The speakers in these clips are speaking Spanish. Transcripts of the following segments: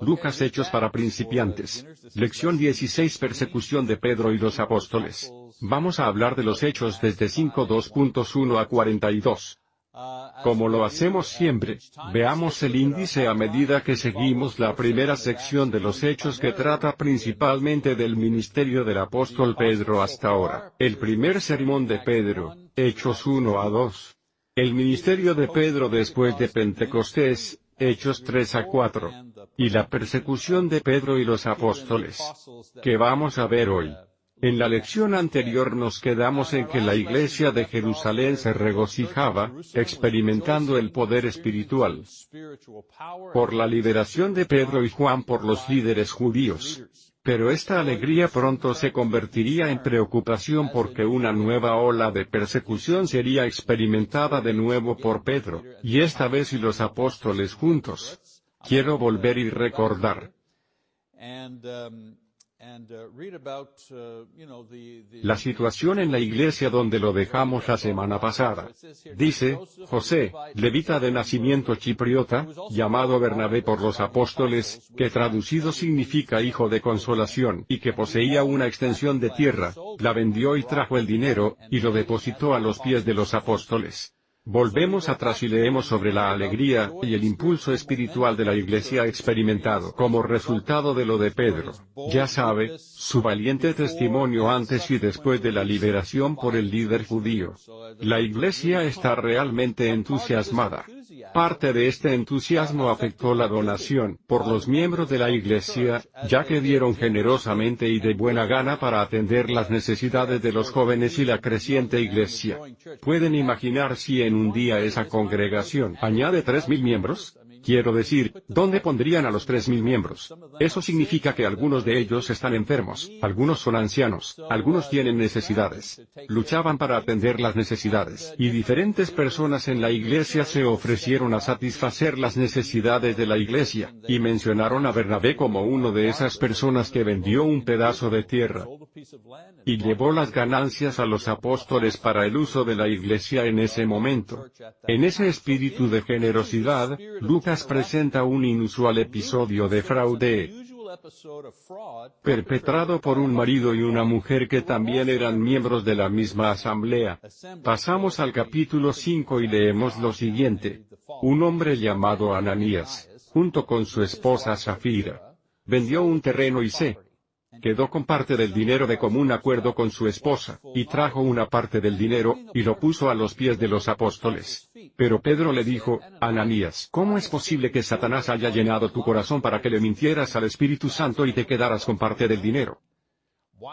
Lucas Hechos para principiantes. Lección 16 Persecución de Pedro y los apóstoles. Vamos a hablar de los hechos desde 5.2.1 a 42. Como lo hacemos siempre, veamos el índice a medida que seguimos la primera sección de los hechos que trata principalmente del ministerio del apóstol Pedro hasta ahora. El primer sermón de Pedro, Hechos 1 a 2. El ministerio de Pedro después de Pentecostés, Hechos 3 a 4. Y la persecución de Pedro y los apóstoles. Que vamos a ver hoy. En la lección anterior nos quedamos en que la iglesia de Jerusalén se regocijaba, experimentando el poder espiritual por la liberación de Pedro y Juan por los líderes judíos. Pero esta alegría pronto se convertiría en preocupación porque una nueva ola de persecución sería experimentada de nuevo por Pedro, y esta vez y los apóstoles juntos. Quiero volver y recordar. La situación en la iglesia donde lo dejamos la semana pasada. Dice, José, levita de nacimiento chipriota, llamado Bernabé por los apóstoles, que traducido significa hijo de consolación, y que poseía una extensión de tierra, la vendió y trajo el dinero, y lo depositó a los pies de los apóstoles. Volvemos atrás y leemos sobre la alegría y el impulso espiritual de la iglesia experimentado como resultado de lo de Pedro. Ya sabe, su valiente testimonio antes y después de la liberación por el líder judío. La iglesia está realmente entusiasmada. Parte de este entusiasmo afectó la donación por los miembros de la Iglesia, ya que dieron generosamente y de buena gana para atender las necesidades de los jóvenes y la creciente Iglesia. ¿Pueden imaginar si en un día esa congregación añade tres mil miembros? Quiero decir, ¿dónde pondrían a los tres mil miembros? Eso significa que algunos de ellos están enfermos, algunos son ancianos, algunos tienen necesidades. Luchaban para atender las necesidades, y diferentes personas en la iglesia se ofrecieron a satisfacer las necesidades de la iglesia, y mencionaron a Bernabé como uno de esas personas que vendió un pedazo de tierra y llevó las ganancias a los apóstoles para el uso de la iglesia en ese momento. En ese espíritu de generosidad, Lucas presenta un inusual episodio de fraude perpetrado por un marido y una mujer que también eran miembros de la misma asamblea. Pasamos al capítulo 5 y leemos lo siguiente. Un hombre llamado Ananías, junto con su esposa Zafira, vendió un terreno y se quedó con parte del dinero de común acuerdo con su esposa, y trajo una parte del dinero, y lo puso a los pies de los apóstoles. Pero Pedro le dijo, Ananías, ¿cómo es posible que Satanás haya llenado tu corazón para que le mintieras al Espíritu Santo y te quedaras con parte del dinero?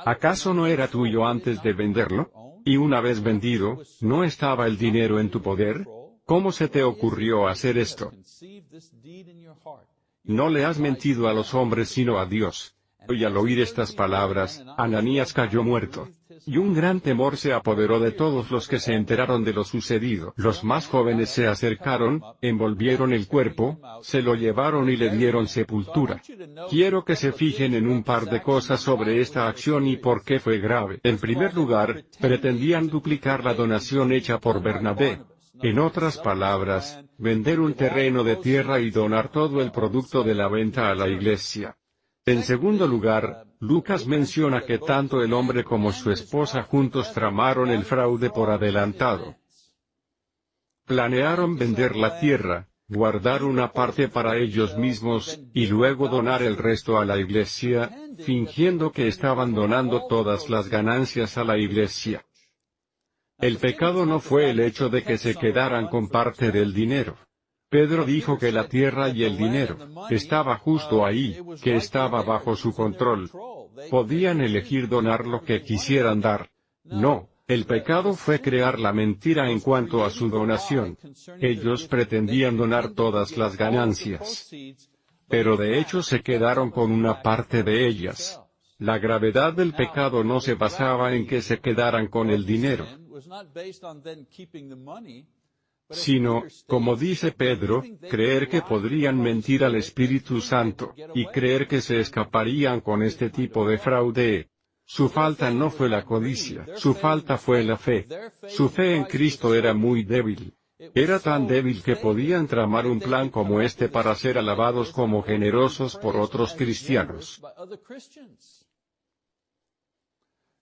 ¿Acaso no era tuyo antes de venderlo? Y una vez vendido, ¿no estaba el dinero en tu poder? ¿Cómo se te ocurrió hacer esto? No le has mentido a los hombres sino a Dios. Y al oír estas palabras, Ananías cayó muerto. Y un gran temor se apoderó de todos los que se enteraron de lo sucedido. Los más jóvenes se acercaron, envolvieron el cuerpo, se lo llevaron y le dieron sepultura. Quiero que se fijen en un par de cosas sobre esta acción y por qué fue grave. En primer lugar, pretendían duplicar la donación hecha por Bernabé. En otras palabras, vender un terreno de tierra y donar todo el producto de la venta a la iglesia. En segundo lugar, Lucas menciona que tanto el hombre como su esposa juntos tramaron el fraude por adelantado. Planearon vender la tierra, guardar una parte para ellos mismos, y luego donar el resto a la iglesia, fingiendo que estaban donando todas las ganancias a la iglesia. El pecado no fue el hecho de que se quedaran con parte del dinero. Pedro dijo que la tierra y el dinero estaba justo ahí, que estaba bajo su control. Podían elegir donar lo que quisieran dar. No, el pecado fue crear la mentira en cuanto a su donación. Ellos pretendían donar todas las ganancias. Pero de hecho se quedaron con una parte de ellas. La gravedad del pecado no se basaba en que se quedaran con el dinero sino, como dice Pedro, creer que podrían mentir al Espíritu Santo, y creer que se escaparían con este tipo de fraude. Su falta no fue la codicia, su falta fue la fe. Su fe en Cristo era muy débil. Era tan débil que podían tramar un plan como este para ser alabados como generosos por otros cristianos.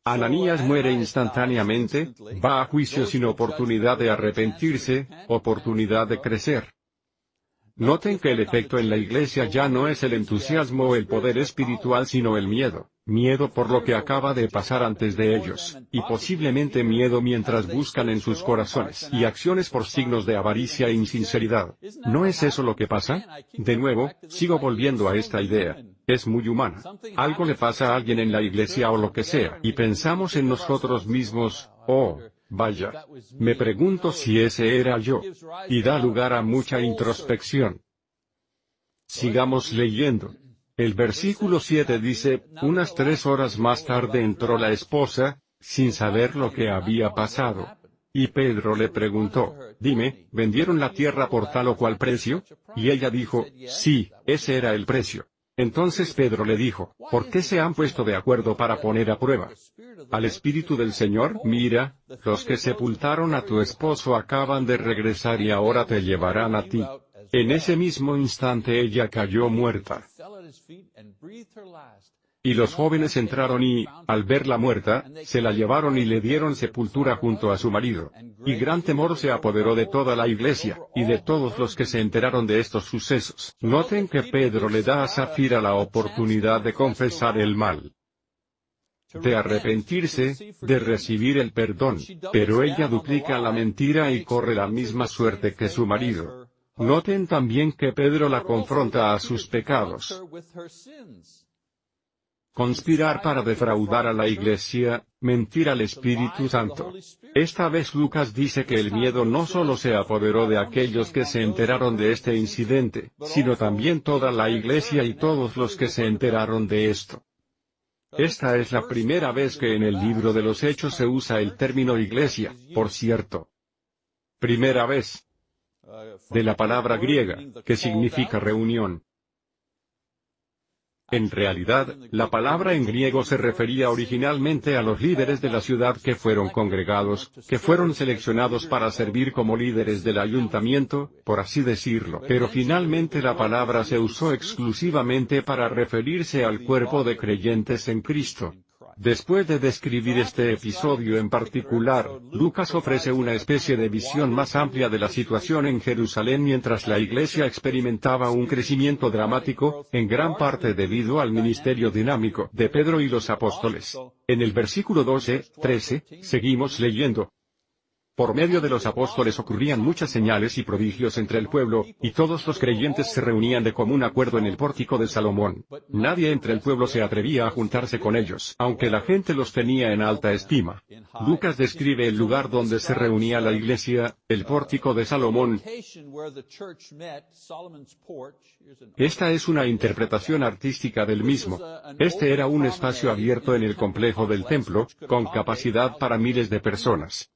Ananías muere instantáneamente, va a juicio sin oportunidad de arrepentirse, oportunidad de crecer. Noten que el efecto en la iglesia ya no es el entusiasmo o el poder espiritual sino el miedo, miedo por lo que acaba de pasar antes de ellos, y posiblemente miedo mientras buscan en sus corazones y acciones por signos de avaricia e insinceridad. ¿No es eso lo que pasa? De nuevo, sigo volviendo a esta idea. Es muy humana. Algo le pasa a alguien en la iglesia o lo que sea, y pensamos en nosotros mismos, oh, Vaya. Me pregunto si ese era yo. Y da lugar a mucha introspección. Sigamos leyendo. El versículo 7 dice, unas tres horas más tarde entró la esposa, sin saber lo que había pasado. Y Pedro le preguntó, dime, ¿vendieron la tierra por tal o cual precio? Y ella dijo, sí, ese era el precio. Entonces Pedro le dijo, ¿por qué se han puesto de acuerdo para poner a prueba? Al Espíritu del Señor, mira, los que sepultaron a tu esposo acaban de regresar y ahora te llevarán a ti. En ese mismo instante ella cayó muerta. Y los jóvenes entraron y, al verla muerta, se la llevaron y le dieron sepultura junto a su marido. Y gran temor se apoderó de toda la iglesia, y de todos los que se enteraron de estos sucesos. Noten que Pedro le da a Zafira la oportunidad de confesar el mal de arrepentirse, de recibir el perdón, pero ella duplica la mentira y corre la misma suerte que su marido. Noten también que Pedro la confronta a sus pecados. Conspirar para defraudar a la Iglesia, mentir al Espíritu Santo. Esta vez Lucas dice que el miedo no solo se apoderó de aquellos que se enteraron de este incidente, sino también toda la Iglesia y todos los que se enteraron de esto. Esta es la primera vez que en el libro de los Hechos se usa el término iglesia, por cierto. Primera vez. De la palabra griega, que significa reunión. En realidad, la palabra en griego se refería originalmente a los líderes de la ciudad que fueron congregados, que fueron seleccionados para servir como líderes del ayuntamiento, por así decirlo. Pero finalmente la palabra se usó exclusivamente para referirse al cuerpo de creyentes en Cristo. Después de describir este episodio en particular, Lucas ofrece una especie de visión más amplia de la situación en Jerusalén mientras la iglesia experimentaba un crecimiento dramático, en gran parte debido al ministerio dinámico de Pedro y los apóstoles. En el versículo 12, 13, seguimos leyendo, por medio de los apóstoles ocurrían muchas señales y prodigios entre el pueblo, y todos los creyentes se reunían de común acuerdo en el pórtico de Salomón. Nadie entre el pueblo se atrevía a juntarse con ellos, aunque la gente los tenía en alta estima. Lucas describe el lugar donde se reunía la iglesia, el pórtico de Salomón. Esta es una interpretación artística del mismo. Este era un espacio abierto en el complejo del templo, con capacidad para miles de personas.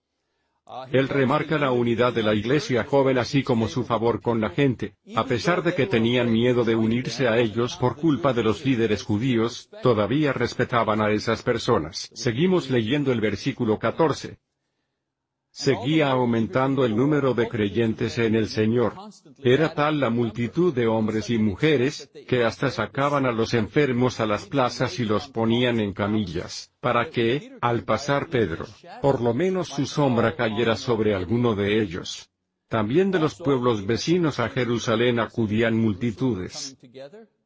Él remarca la unidad de la iglesia joven así como su favor con la gente, a pesar de que tenían miedo de unirse a ellos por culpa de los líderes judíos, todavía respetaban a esas personas. Seguimos leyendo el versículo 14 seguía aumentando el número de creyentes en el Señor. Era tal la multitud de hombres y mujeres, que hasta sacaban a los enfermos a las plazas y los ponían en camillas, para que, al pasar Pedro, por lo menos su sombra cayera sobre alguno de ellos. También de los pueblos vecinos a Jerusalén acudían multitudes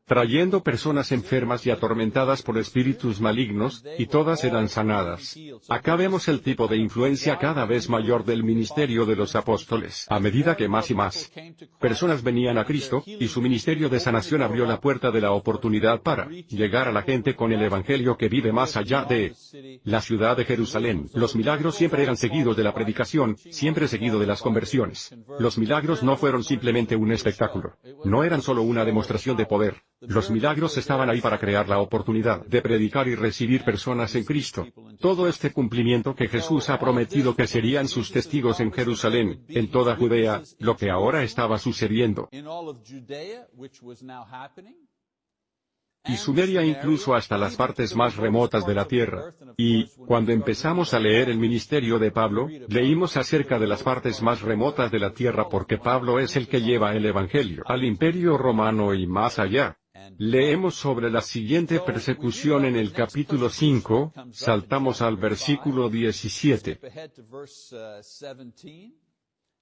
trayendo personas enfermas y atormentadas por espíritus malignos, y todas eran sanadas. Acá vemos el tipo de influencia cada vez mayor del ministerio de los apóstoles, a medida que más y más personas venían a Cristo, y su ministerio de sanación abrió la puerta de la oportunidad para llegar a la gente con el Evangelio que vive más allá de la ciudad de Jerusalén. Los milagros siempre eran seguidos de la predicación, siempre seguido de las conversiones. Los milagros no fueron simplemente un espectáculo. No eran solo una demostración de poder. Los milagros estaban ahí para crear la oportunidad de predicar y recibir personas en Cristo. Todo este cumplimiento que Jesús ha prometido que serían sus testigos en Jerusalén, en toda Judea, lo que ahora estaba sucediendo. y Sumeria incluso hasta las partes más remotas de la tierra. Y, cuando empezamos a leer el ministerio de Pablo, leímos acerca de las partes más remotas de la tierra porque Pablo es el que lleva el Evangelio al imperio romano y más allá. Leemos sobre la siguiente persecución en el capítulo 5, saltamos al versículo 17.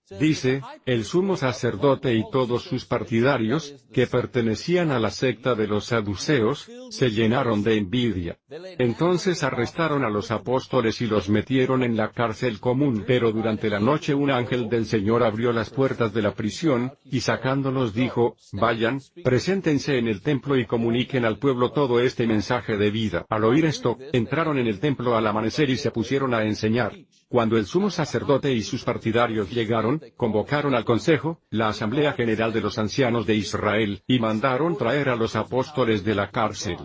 Dice, el sumo sacerdote y todos sus partidarios, que pertenecían a la secta de los saduceos, se llenaron de envidia. Entonces arrestaron a los apóstoles y los metieron en la cárcel común. Pero durante la noche un ángel del Señor abrió las puertas de la prisión, y sacándolos dijo, vayan, preséntense en el templo y comuniquen al pueblo todo este mensaje de vida. Al oír esto, entraron en el templo al amanecer y se pusieron a enseñar. Cuando el sumo sacerdote y sus partidarios llegaron, convocaron al consejo, la asamblea general de los ancianos de Israel, y mandaron traer a los apóstoles de la cárcel.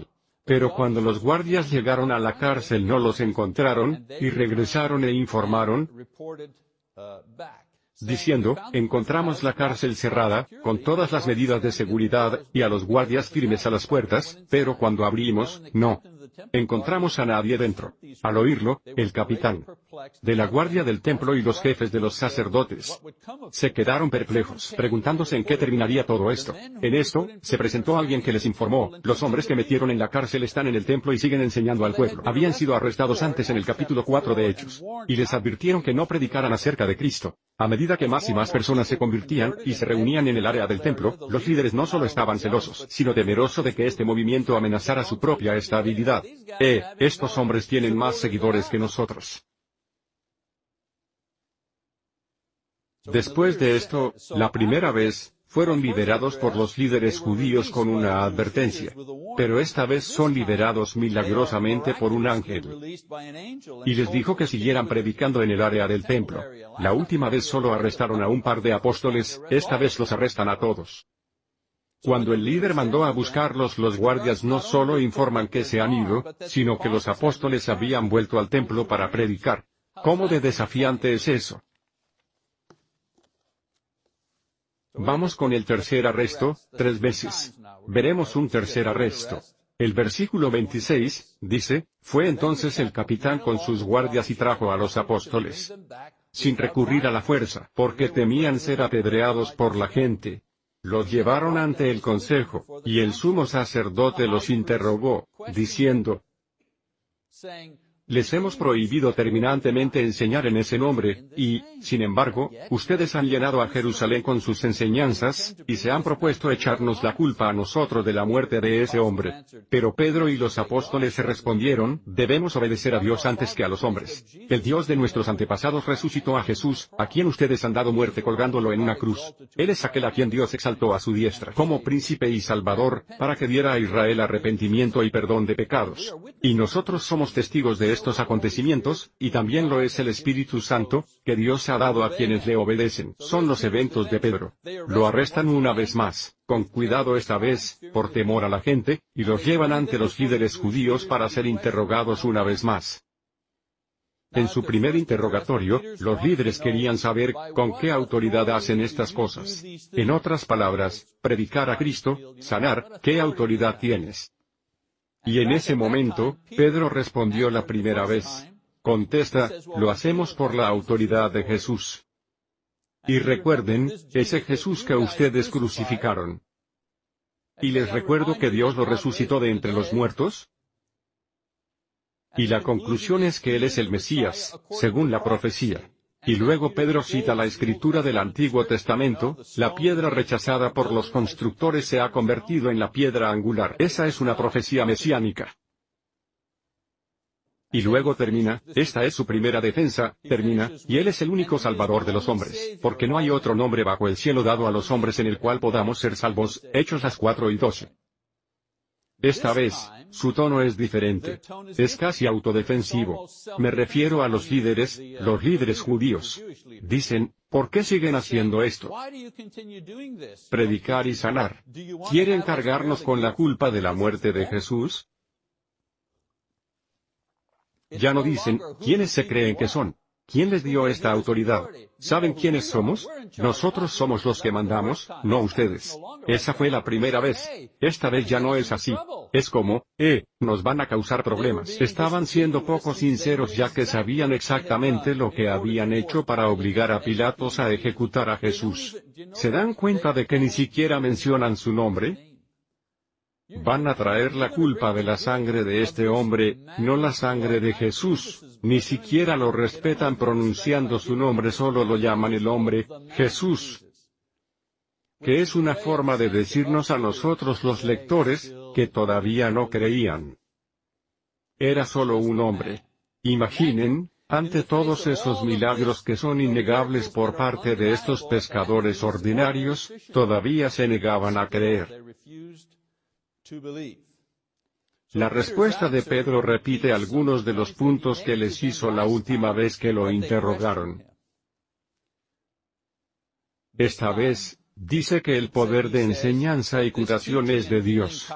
Pero cuando los guardias llegaron a la cárcel no los encontraron, y regresaron e informaron, diciendo, encontramos la cárcel cerrada, con todas las medidas de seguridad, y a los guardias firmes a las puertas, pero cuando abrimos, no encontramos a nadie dentro. Al oírlo, el capitán de la guardia del templo y los jefes de los sacerdotes se quedaron perplejos, preguntándose en qué terminaría todo esto. En esto, se presentó alguien que les informó, los hombres que metieron en la cárcel están en el templo y siguen enseñando al pueblo. Habían sido arrestados antes en el capítulo 4 de Hechos. Y les advirtieron que no predicaran acerca de Cristo. A medida que más y más personas se convertían y se reunían en el área del templo, los líderes no solo estaban celosos, sino temerosos de que este movimiento amenazara su propia estabilidad. Eh, estos hombres tienen más seguidores que nosotros. Después de esto, la primera vez, fueron liberados por los líderes judíos con una advertencia. Pero esta vez son liberados milagrosamente por un ángel. Y les dijo que siguieran predicando en el área del templo. La última vez solo arrestaron a un par de apóstoles, esta vez los arrestan a todos. Cuando el líder mandó a buscarlos los guardias no solo informan que se han ido, sino que los apóstoles habían vuelto al templo para predicar. ¿Cómo de desafiante es eso? Vamos con el tercer arresto, tres veces. Veremos un tercer arresto. El versículo 26, dice, fue entonces el capitán con sus guardias y trajo a los apóstoles. Sin recurrir a la fuerza, porque temían ser apedreados por la gente. Los llevaron ante el consejo, y el sumo sacerdote los interrogó, diciendo, les hemos prohibido terminantemente enseñar en ese nombre, y, sin embargo, ustedes han llenado a Jerusalén con sus enseñanzas, y se han propuesto echarnos la culpa a nosotros de la muerte de ese hombre. Pero Pedro y los apóstoles se respondieron, debemos obedecer a Dios antes que a los hombres. El Dios de nuestros antepasados resucitó a Jesús, a quien ustedes han dado muerte colgándolo en una cruz. Él es aquel a quien Dios exaltó a su diestra como príncipe y salvador, para que diera a Israel arrepentimiento y perdón de pecados. Y nosotros somos testigos de esto estos acontecimientos, y también lo es el Espíritu Santo, que Dios ha dado a quienes le obedecen. Son los eventos de Pedro. Lo arrestan una vez más, con cuidado esta vez, por temor a la gente, y los llevan ante los líderes judíos para ser interrogados una vez más. En su primer interrogatorio, los líderes querían saber con qué autoridad hacen estas cosas. En otras palabras, predicar a Cristo, sanar, ¿qué autoridad tienes? Y en ese momento, Pedro respondió la primera vez. Contesta, lo hacemos por la autoridad de Jesús. Y recuerden, ese Jesús que ustedes crucificaron. Y les recuerdo que Dios lo resucitó de entre los muertos. Y la conclusión es que Él es el Mesías, según la profecía. Y luego Pedro cita la escritura del Antiguo Testamento, la piedra rechazada por los constructores se ha convertido en la piedra angular. Esa es una profecía mesiánica. Y luego termina, esta es su primera defensa, termina, y Él es el único Salvador de los hombres, porque no hay otro nombre bajo el cielo dado a los hombres en el cual podamos ser salvos, Hechos las 4 y 12. Esta vez, su tono es diferente. Es casi autodefensivo. Me refiero a los líderes, los líderes judíos. Dicen, ¿por qué siguen haciendo esto? Predicar y sanar. ¿Quieren cargarnos con la culpa de la muerte de Jesús? Ya no dicen, ¿quiénes se creen que son? ¿Quién les dio esta autoridad? ¿Saben quiénes somos? Nosotros somos los que mandamos, no ustedes. Esa fue la primera vez. Esta vez ya no es así. Es como, eh, nos van a causar problemas. Estaban siendo poco sinceros ya que sabían exactamente lo que habían hecho para obligar a Pilatos a ejecutar a Jesús. ¿Se dan cuenta de que ni siquiera mencionan su nombre? Van a traer la culpa de la sangre de este hombre, no la sangre de Jesús, ni siquiera lo respetan pronunciando su nombre, solo lo llaman el hombre, Jesús. Que es una forma de decirnos a nosotros los lectores, que todavía no creían. Era solo un hombre. Imaginen, ante todos esos milagros que son innegables por parte de estos pescadores ordinarios, todavía se negaban a creer. La respuesta de Pedro repite algunos de los puntos que les hizo la última vez que lo interrogaron. Esta vez, dice que el poder de enseñanza y curación es de Dios.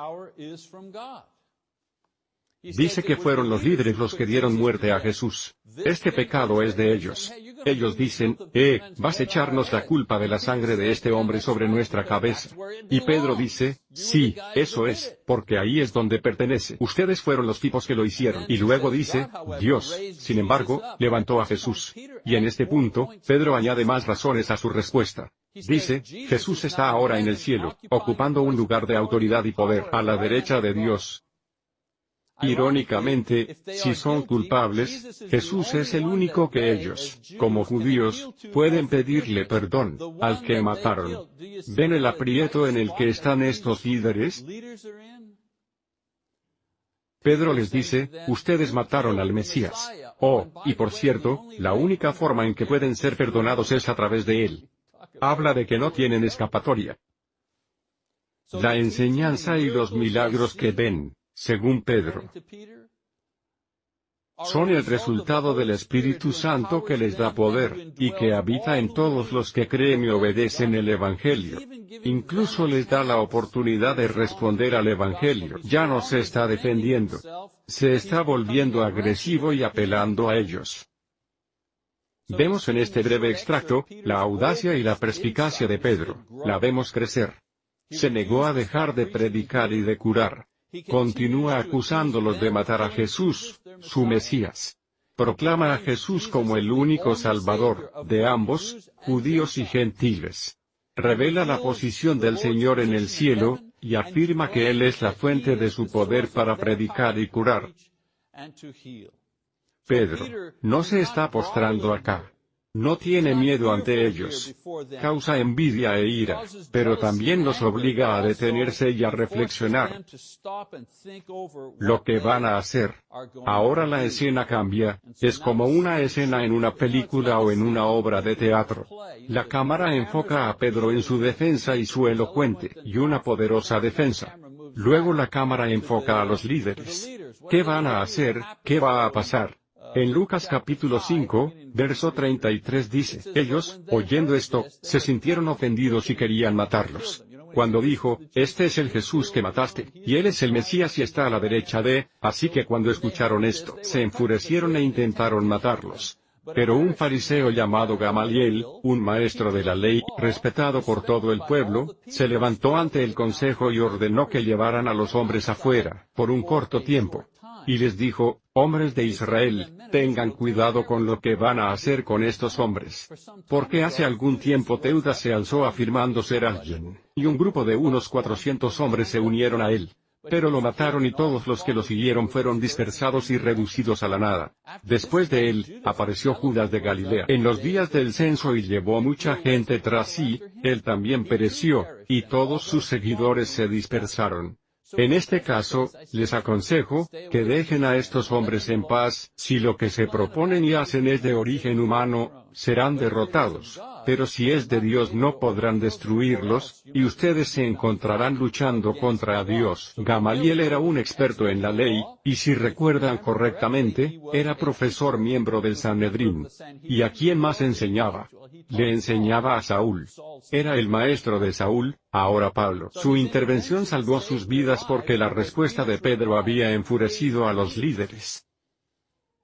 Dice que fueron los líderes los que dieron muerte a Jesús. Este pecado es de ellos. Ellos dicen, eh, vas a echarnos la culpa de la sangre de este hombre sobre nuestra cabeza. Y Pedro dice, sí, eso es, porque ahí es donde pertenece. Ustedes fueron los tipos que lo hicieron. Y luego dice, Dios, sin embargo, levantó a Jesús. Y en este punto, Pedro añade más razones a su respuesta. Dice, Jesús está ahora en el cielo, ocupando un lugar de autoridad y poder a la derecha de Dios, Irónicamente, si son culpables, Jesús es el único que ellos, como judíos, pueden pedirle perdón, al que mataron. ¿Ven el aprieto en el que están estos líderes? Pedro les dice, ustedes mataron al Mesías. Oh, y por cierto, la única forma en que pueden ser perdonados es a través de él. Habla de que no tienen escapatoria. La enseñanza y los milagros que ven, según Pedro, son el resultado del Espíritu Santo que les da poder, y que habita en todos los que creen y obedecen el Evangelio. Incluso les da la oportunidad de responder al Evangelio. Ya no se está defendiendo. Se está volviendo agresivo y apelando a ellos. Vemos en este breve extracto, la audacia y la perspicacia de Pedro. La vemos crecer. Se negó a dejar de predicar y de curar continúa acusándolos de matar a Jesús, su Mesías. Proclama a Jesús como el único Salvador, de ambos, judíos y gentiles. Revela la posición del Señor en el cielo, y afirma que Él es la fuente de su poder para predicar y curar. Pedro, no se está postrando acá. No tiene miedo ante ellos. Causa envidia e ira, pero también los obliga a detenerse y a reflexionar. Lo que van a hacer. Ahora la escena cambia, es como una escena en una película o en una obra de teatro. La cámara enfoca a Pedro en su defensa y su elocuente, y una poderosa defensa. Luego la cámara enfoca a los líderes. ¿Qué van a hacer? ¿Qué va a pasar? En Lucas capítulo 5, verso 33 dice, ellos, oyendo esto, se sintieron ofendidos y querían matarlos. Cuando dijo, este es el Jesús que mataste, y él es el Mesías y está a la derecha de, así que cuando escucharon esto, se enfurecieron e intentaron matarlos. Pero un fariseo llamado Gamaliel, un maestro de la ley, respetado por todo el pueblo, se levantó ante el consejo y ordenó que llevaran a los hombres afuera, por un corto tiempo. Y les dijo, hombres de Israel, tengan cuidado con lo que van a hacer con estos hombres. Porque hace algún tiempo Teudas se alzó afirmando ser alguien, y un grupo de unos cuatrocientos hombres se unieron a él. Pero lo mataron y todos los que lo siguieron fueron dispersados y reducidos a la nada. Después de él, apareció Judas de Galilea en los días del censo y llevó mucha gente tras sí, él también pereció, y todos sus seguidores se dispersaron. En este caso, les aconsejo, que dejen a estos hombres en paz, si lo que se proponen y hacen es de origen humano, serán derrotados, pero si es de Dios no podrán destruirlos, y ustedes se encontrarán luchando contra Dios. Gamaliel era un experto en la ley, y si recuerdan correctamente, era profesor miembro del Sanedrín. ¿Y a quién más enseñaba? Le enseñaba a Saúl. Era el maestro de Saúl, ahora Pablo. Su intervención salvó sus vidas porque la respuesta de Pedro había enfurecido a los líderes.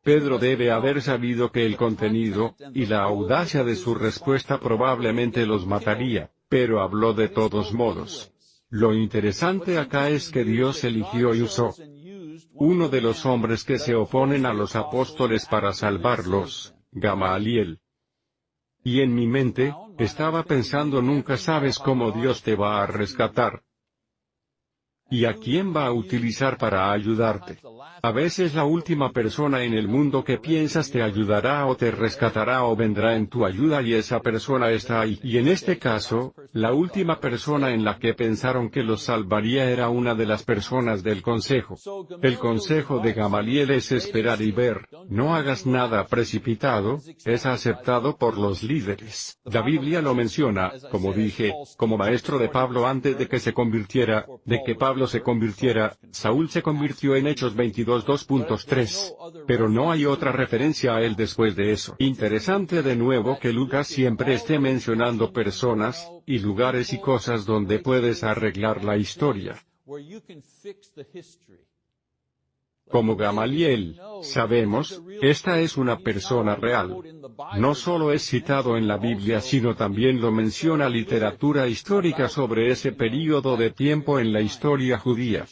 Pedro debe haber sabido que el contenido, y la audacia de su respuesta probablemente los mataría, pero habló de todos modos. Lo interesante acá es que Dios eligió y usó uno de los hombres que se oponen a los apóstoles para salvarlos, Gamaliel. Y en mi mente, estaba pensando nunca sabes cómo Dios te va a rescatar. ¿Y a quién va a utilizar para ayudarte? A veces la última persona en el mundo que piensas te ayudará o te rescatará o vendrá en tu ayuda y esa persona está ahí. Y en este caso, la última persona en la que pensaron que los salvaría era una de las personas del consejo. El consejo de Gamaliel es esperar y ver, no hagas nada precipitado, es aceptado por los líderes. La Biblia lo menciona, como dije, como maestro de Pablo antes de que se convirtiera, de que Pablo se convirtiera, Saúl se convirtió en Hechos 22 2.3. Pero no hay otra referencia a él después de eso. Interesante de nuevo que Lucas siempre esté mencionando personas, y lugares y cosas donde puedes arreglar la historia. Como Gamaliel, sabemos, esta es una persona real. No solo es citado en la Biblia sino también lo menciona literatura histórica sobre ese período de tiempo en la historia judía.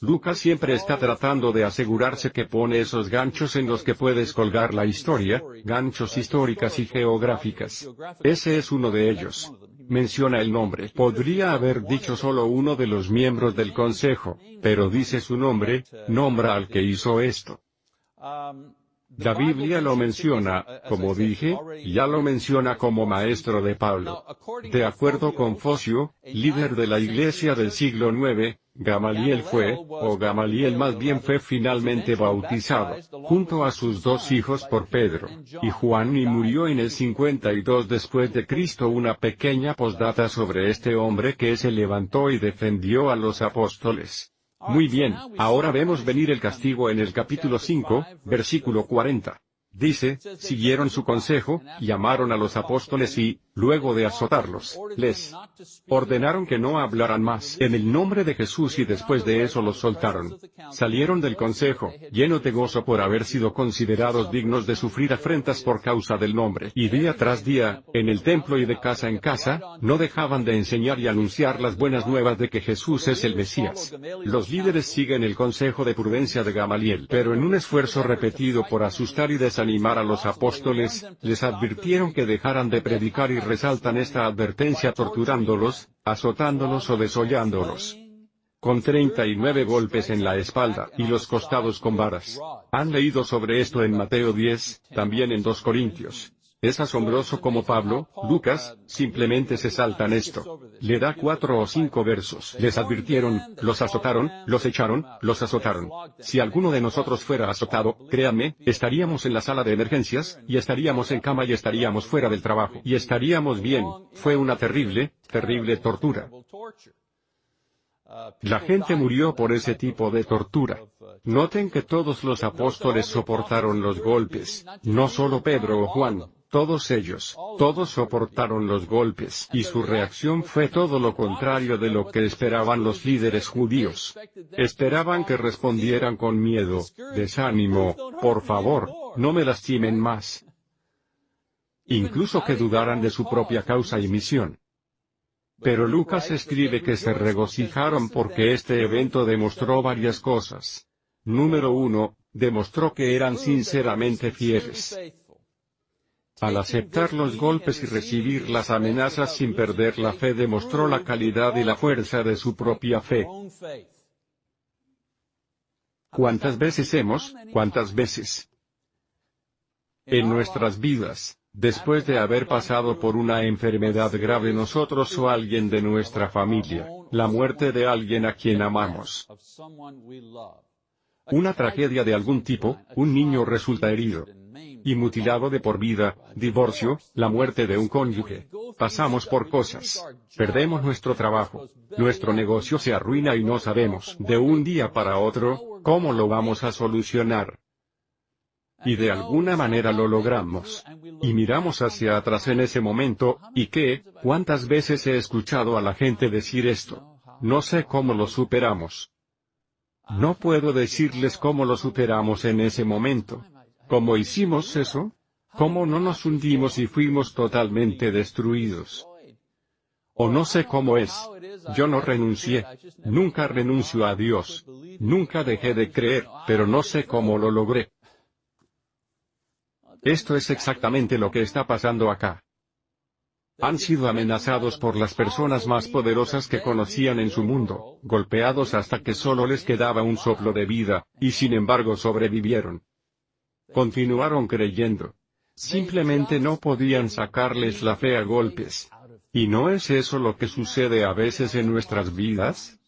Lucas siempre está tratando de asegurarse que pone esos ganchos en los que puedes colgar la historia, ganchos históricas y geográficas. Ese es uno de ellos menciona el nombre. Podría haber dicho solo uno de los miembros del consejo, pero dice su nombre, nombra al que hizo esto. La Biblia lo menciona, como dije, ya lo menciona como maestro de Pablo. De acuerdo con Focio, líder de la iglesia del siglo IX, Gamaliel fue, o Gamaliel más bien fue finalmente bautizado, junto a sus dos hijos por Pedro y Juan y murió en el 52 después de Cristo una pequeña postdata sobre este hombre que se levantó y defendió a los apóstoles. Muy bien, ahora vemos venir el castigo en el capítulo 5, versículo 40. Dice, siguieron su consejo, llamaron a los apóstoles y, luego de azotarlos, les ordenaron que no hablaran más en el nombre de Jesús y después de eso los soltaron. Salieron del consejo, llenos de gozo por haber sido considerados dignos de sufrir afrentas por causa del nombre. Y día tras día, en el templo y de casa en casa, no dejaban de enseñar y anunciar las buenas nuevas de que Jesús es el Mesías. Los líderes siguen el consejo de prudencia de Gamaliel, pero en un esfuerzo repetido por asustar y desanimar animar a los apóstoles, les advirtieron que dejaran de predicar y resaltan esta advertencia torturándolos, azotándolos o desollándolos. Con 39 golpes en la espalda y los costados con varas. Han leído sobre esto en Mateo 10, también en 2 Corintios. Es asombroso como Pablo, Lucas, simplemente se saltan esto. Le da cuatro o cinco versos. Les advirtieron, los azotaron, los echaron, los azotaron. Si alguno de nosotros fuera azotado, créanme, estaríamos en la sala de emergencias, y estaríamos en cama y estaríamos fuera del trabajo. Y estaríamos bien. Fue una terrible, terrible tortura. La gente murió por ese tipo de tortura. Noten que todos los apóstoles soportaron los golpes, no solo Pedro o Juan, todos ellos, todos soportaron los golpes, y su reacción fue todo lo contrario de lo que esperaban los líderes judíos. Esperaban que respondieran con miedo, desánimo, por favor, no me lastimen más. Incluso que dudaran de su propia causa y misión. Pero Lucas escribe que se regocijaron porque este evento demostró varias cosas. Número uno, demostró que eran sinceramente fieles. Al aceptar los golpes y recibir las amenazas sin perder la fe demostró la calidad y la fuerza de su propia fe. ¿Cuántas veces hemos, cuántas veces? En nuestras vidas, después de haber pasado por una enfermedad grave nosotros o alguien de nuestra familia, la muerte de alguien a quien amamos, una tragedia de algún tipo, un niño resulta herido, y mutilado de por vida, divorcio, la muerte de un cónyuge. Pasamos por cosas. Perdemos nuestro trabajo. Nuestro negocio se arruina y no sabemos, de un día para otro, cómo lo vamos a solucionar. Y de alguna manera lo logramos. Y miramos hacia atrás en ese momento, ¿y qué? ¿Cuántas veces he escuchado a la gente decir esto? No sé cómo lo superamos. No puedo decirles cómo lo superamos en ese momento. ¿Cómo hicimos eso? ¿Cómo no nos hundimos y fuimos totalmente destruidos? O no sé cómo es. Yo no renuncié. Nunca renuncio a Dios. Nunca dejé de creer, pero no sé cómo lo logré. Esto es exactamente lo que está pasando acá. Han sido amenazados por las personas más poderosas que conocían en su mundo, golpeados hasta que solo les quedaba un soplo de vida, y sin embargo sobrevivieron. Continuaron creyendo. Simplemente no podían sacarles la fe a golpes. ¿Y no es eso lo que sucede a veces en nuestras vidas?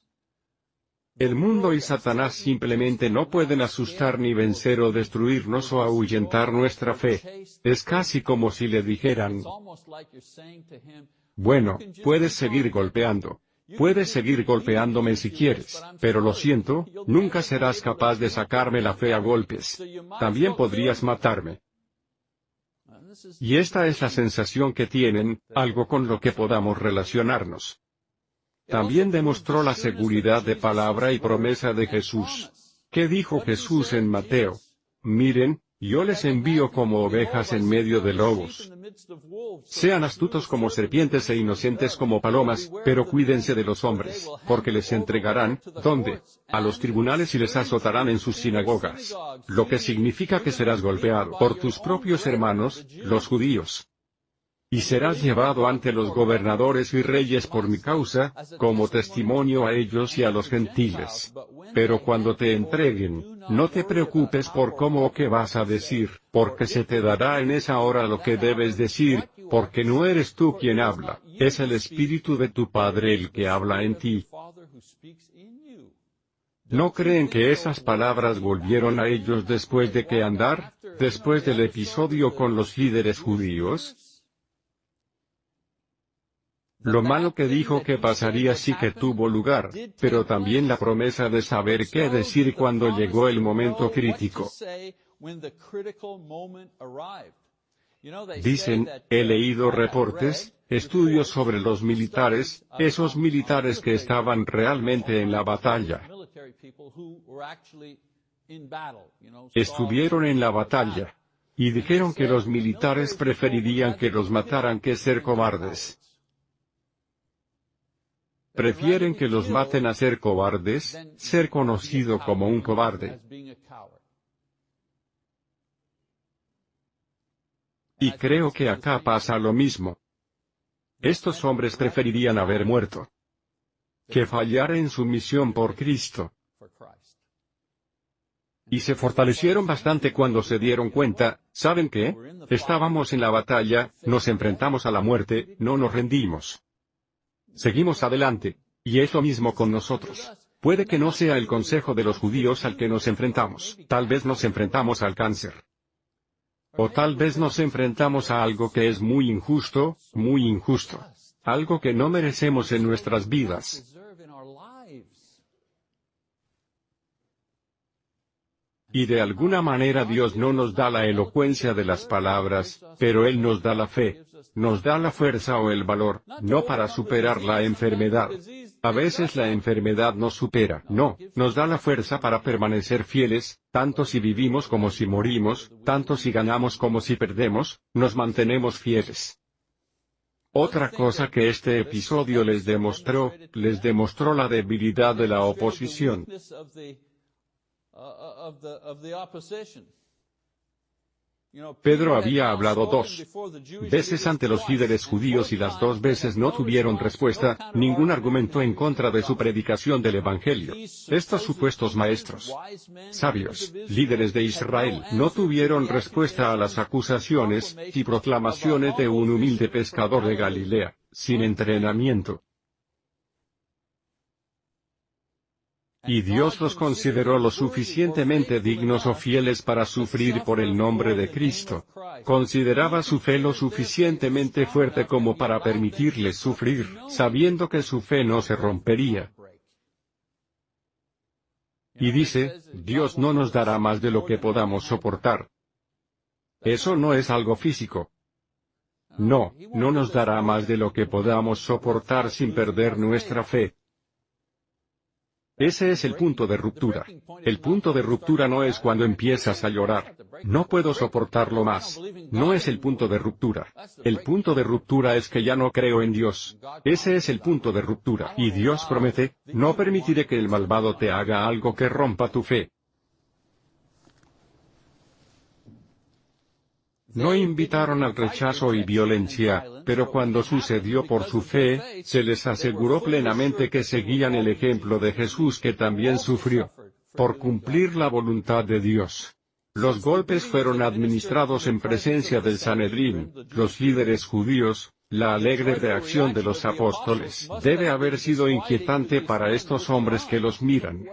El mundo y Satanás simplemente no pueden asustar ni vencer o destruirnos o ahuyentar nuestra fe. Es casi como si le dijeran, bueno, puedes seguir golpeando. Puedes seguir golpeándome si quieres, pero lo siento, nunca serás capaz de sacarme la fe a golpes. También podrías matarme. Y esta es la sensación que tienen, algo con lo que podamos relacionarnos. También demostró la seguridad de palabra y promesa de Jesús. ¿Qué dijo Jesús en Mateo? Miren, yo les envío como ovejas en medio de lobos. Sean astutos como serpientes e inocentes como palomas, pero cuídense de los hombres, porque les entregarán, ¿dónde? A los tribunales y les azotarán en sus sinagogas. Lo que significa que serás golpeado por tus propios hermanos, los judíos y serás llevado ante los gobernadores y reyes por mi causa, como testimonio a ellos y a los gentiles. Pero cuando te entreguen, no te preocupes por cómo o qué vas a decir, porque se te dará en esa hora lo que debes decir, porque no eres tú quien habla, es el Espíritu de tu Padre el que habla en ti. ¿No creen que esas palabras volvieron a ellos después de que andar, después del episodio con los líderes judíos? Lo malo que dijo que pasaría sí que tuvo lugar, pero también la promesa de saber qué decir cuando llegó el momento crítico. Dicen, he leído reportes, estudios sobre los militares, esos militares que estaban realmente en la batalla. Estuvieron en la batalla. Y dijeron que los militares preferirían que los mataran que ser cobardes. Prefieren que los maten a ser cobardes, ser conocido como un cobarde. Y creo que acá pasa lo mismo. Estos hombres preferirían haber muerto que fallar en su misión por Cristo. Y se fortalecieron bastante cuando se dieron cuenta, ¿saben qué? Estábamos en la batalla, nos enfrentamos a la muerte, no nos rendimos. Seguimos adelante. Y es lo mismo con nosotros. Puede que no sea el consejo de los judíos al que nos enfrentamos, tal vez nos enfrentamos al cáncer. O tal vez nos enfrentamos a algo que es muy injusto, muy injusto. Algo que no merecemos en nuestras vidas. Y de alguna manera Dios no nos da la elocuencia de las palabras, pero Él nos da la fe, nos da la fuerza o el valor, no para superar la enfermedad. A veces la enfermedad nos supera, no, nos da la fuerza para permanecer fieles, tanto si vivimos como si morimos, tanto si ganamos como si perdemos, nos mantenemos fieles. Otra cosa que este episodio les demostró, les demostró la debilidad de la oposición. Pedro había hablado dos veces ante los líderes judíos y las dos veces no tuvieron respuesta, ningún argumento en contra de su predicación del Evangelio. Estos supuestos maestros, sabios, líderes de Israel, no tuvieron respuesta a las acusaciones y proclamaciones de un humilde pescador de Galilea, sin entrenamiento. Y Dios los consideró lo suficientemente dignos o fieles para sufrir por el nombre de Cristo. Consideraba su fe lo suficientemente fuerte como para permitirles sufrir, sabiendo que su fe no se rompería. Y dice, Dios no nos dará más de lo que podamos soportar. Eso no es algo físico. No, no nos dará más de lo que podamos soportar sin perder nuestra fe. Ese es el punto de ruptura. El punto de ruptura no es cuando empiezas a llorar. No puedo soportarlo más. No es el punto de ruptura. El punto de ruptura es que ya no creo en Dios. Ese es el punto de ruptura. Y Dios promete, no permitiré que el malvado te haga algo que rompa tu fe. No invitaron al rechazo y violencia, pero cuando sucedió por su fe, se les aseguró plenamente que seguían el ejemplo de Jesús que también sufrió por cumplir la voluntad de Dios. Los golpes fueron administrados en presencia del Sanedrín, los líderes judíos, la alegre reacción de los apóstoles debe haber sido inquietante para estos hombres que los miran.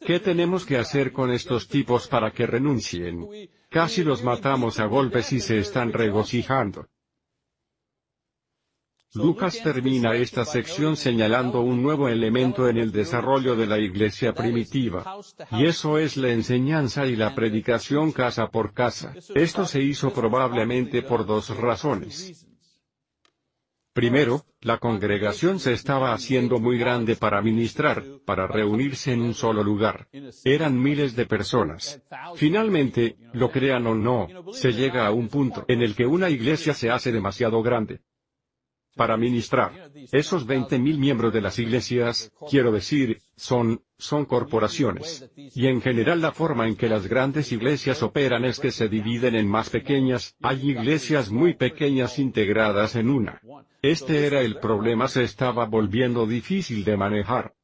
¿Qué tenemos que hacer con estos tipos para que renuncien? Casi los matamos a golpes y se están regocijando. Lucas termina esta sección señalando un nuevo elemento en el desarrollo de la iglesia primitiva. Y eso es la enseñanza y la predicación casa por casa. Esto se hizo probablemente por dos razones. Primero, la congregación se estaba haciendo muy grande para ministrar, para reunirse en un solo lugar. Eran miles de personas. Finalmente, lo crean o no, se llega a un punto en el que una iglesia se hace demasiado grande para ministrar. Esos 20.000 miembros de las iglesias, quiero decir, son, son corporaciones. Y en general la forma en que las grandes iglesias operan es que se dividen en más pequeñas, hay iglesias muy pequeñas integradas en una. Este era el problema se estaba volviendo difícil de manejar.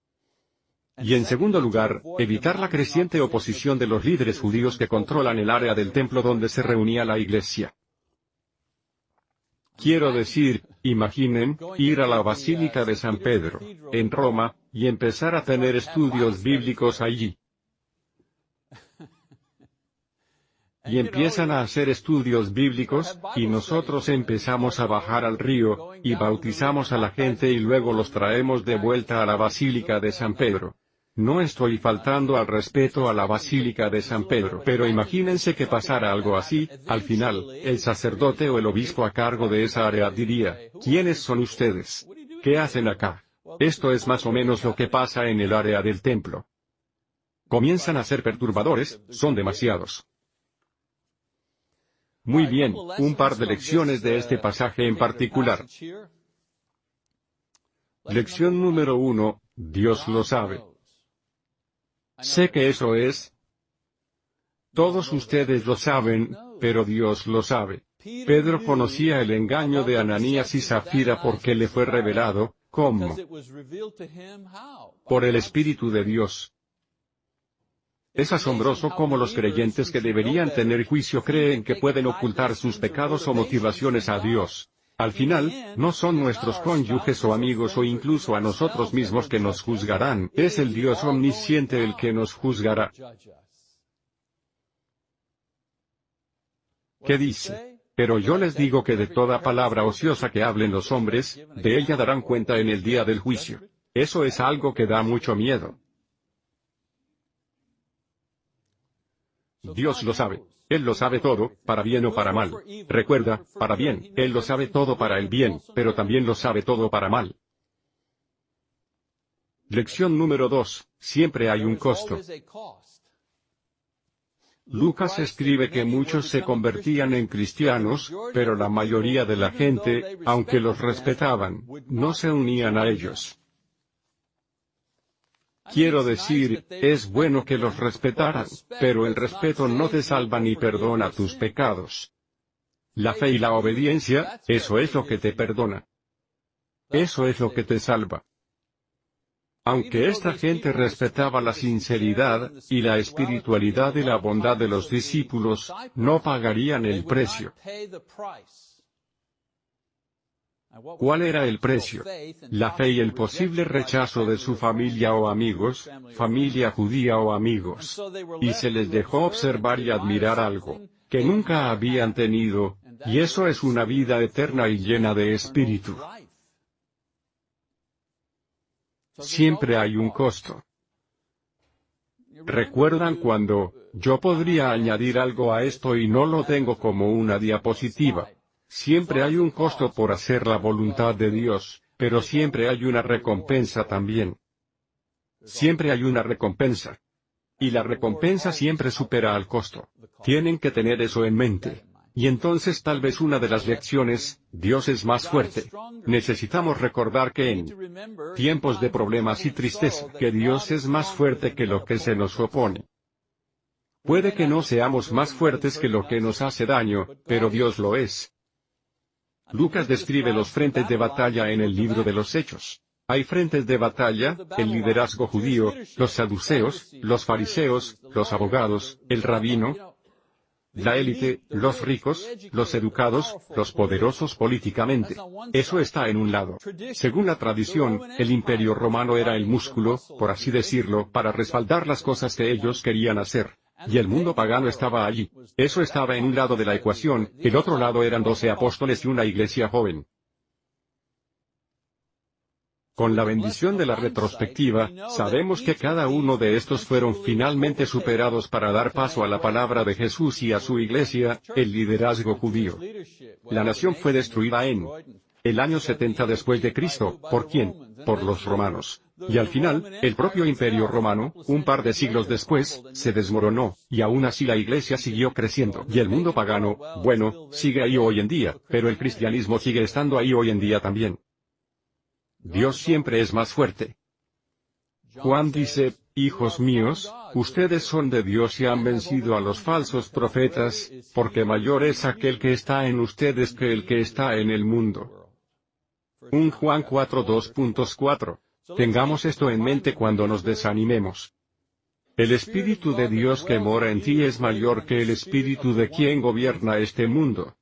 Y en segundo lugar, evitar la creciente oposición de los líderes judíos que controlan el área del templo donde se reunía la iglesia. Quiero decir, imaginen, ir a la Basílica de San Pedro, en Roma, y empezar a tener estudios bíblicos allí. Y empiezan a hacer estudios bíblicos, y nosotros empezamos a bajar al río, y bautizamos a la gente y luego los traemos de vuelta a la Basílica de San Pedro. No estoy faltando al respeto a la Basílica de San Pedro, pero imagínense que pasara algo así, al final, el sacerdote o el obispo a cargo de esa área diría, ¿quiénes son ustedes? ¿Qué hacen acá? Esto es más o menos lo que pasa en el área del templo. Comienzan a ser perturbadores, son demasiados. Muy bien, un par de lecciones de este pasaje en particular. Lección número uno, Dios lo sabe. Sé que eso es. Todos ustedes lo saben, pero Dios lo sabe. Pedro conocía el engaño de Ananías y Zafira porque le fue revelado, ¿cómo? Por el Espíritu de Dios. Es asombroso cómo los creyentes que deberían tener juicio creen que pueden ocultar sus pecados o motivaciones a Dios. Al final, no son nuestros cónyuges o amigos o incluso a nosotros mismos que nos juzgarán, es el Dios omnisciente el que nos juzgará. ¿Qué dice? Pero yo les digo que de toda palabra ociosa que hablen los hombres, de ella darán cuenta en el día del juicio. Eso es algo que da mucho miedo. Dios lo sabe. Él lo sabe todo, para bien o para mal. Recuerda, para bien, Él lo sabe todo para el bien, pero también lo sabe todo para mal. Lección número 2. Siempre hay un costo. Lucas escribe que muchos se convertían en cristianos, pero la mayoría de la gente, aunque los respetaban, no se unían a ellos. Quiero decir, es bueno que los respetaran, pero el respeto no te salva ni perdona tus pecados. La fe y la obediencia, eso es lo que te perdona. Eso es lo que te salva. Aunque esta gente respetaba la sinceridad, y la espiritualidad y la bondad de los discípulos, no pagarían el precio. ¿Cuál era el precio? La fe y el posible rechazo de su familia o amigos, familia judía o amigos. Y se les dejó observar y admirar algo que nunca habían tenido, y eso es una vida eterna y llena de espíritu. Siempre hay un costo. ¿Recuerdan cuando, yo podría añadir algo a esto y no lo tengo como una diapositiva? Siempre hay un costo por hacer la voluntad de Dios, pero siempre hay una recompensa también. Siempre hay una recompensa. Y la recompensa siempre supera al costo. Tienen que tener eso en mente. Y entonces tal vez una de las lecciones, Dios es más fuerte. Necesitamos recordar que en tiempos de problemas y tristeza, que Dios es más fuerte que lo que se nos opone. Puede que no seamos más fuertes que lo que nos hace daño, pero Dios lo es. Lucas describe los frentes de batalla en el libro de los Hechos. Hay frentes de batalla, el liderazgo judío, los saduceos, los fariseos, los abogados, el rabino, la élite, los ricos, los educados, los poderosos políticamente. Eso está en un lado. Según la tradición, el imperio romano era el músculo, por así decirlo, para respaldar las cosas que ellos querían hacer. Y el mundo pagano estaba allí. Eso estaba en un lado de la ecuación, el otro lado eran doce apóstoles y una iglesia joven. Con la bendición de la retrospectiva, sabemos que cada uno de estos fueron finalmente superados para dar paso a la palabra de Jesús y a su iglesia, el liderazgo judío. La nación fue destruida en el año 70 después de Cristo, ¿por quién? Por los romanos. Y al final, el propio imperio romano, un par de siglos después, se desmoronó, y aún así la iglesia siguió creciendo. Y el mundo pagano, bueno, sigue ahí hoy en día, pero el cristianismo sigue estando ahí hoy en día también. Dios siempre es más fuerte. Juan dice, Hijos míos, ustedes son de Dios y han vencido a los falsos profetas, porque mayor es aquel que está en ustedes que el que está en el mundo. Un Juan 4.2.4. Tengamos esto en mente cuando nos desanimemos. El Espíritu de Dios que mora en ti es mayor que el Espíritu de quien gobierna este mundo.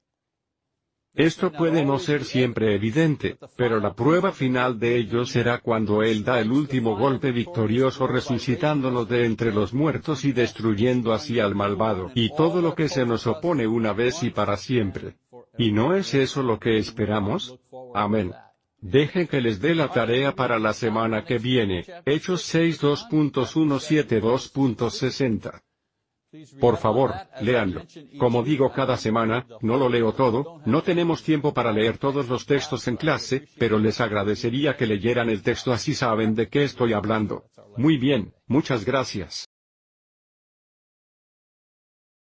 Esto puede no ser siempre evidente, pero la prueba final de ello será cuando Él da el último golpe victorioso resucitándonos de entre los muertos y destruyendo así al malvado y todo lo que se nos opone una vez y para siempre. ¿Y no es eso lo que esperamos? Amén. Dejen que les dé la tarea para la semana que viene, Hechos 6.2.172.60. Por favor, léanlo. Como digo cada semana, no lo leo todo, no tenemos tiempo para leer todos los textos en clase, pero les agradecería que leyeran el texto así saben de qué estoy hablando. Muy bien, muchas gracias.